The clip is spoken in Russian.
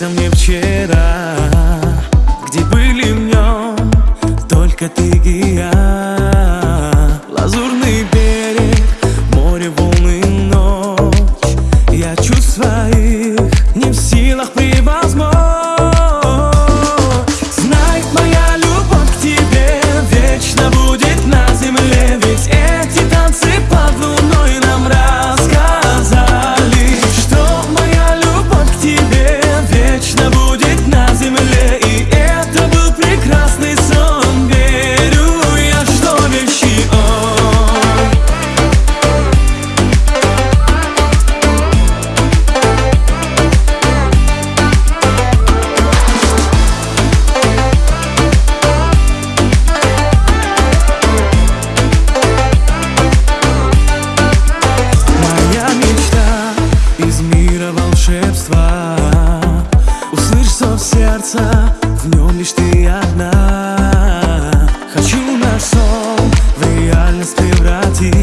снился мне вчера. Где были в нем только ты и я. Лазурный берег, море, волны, ночь. Я чувствую слышится в сердце В нем лишь ты одна. Хочу наш сон в реальность превратить.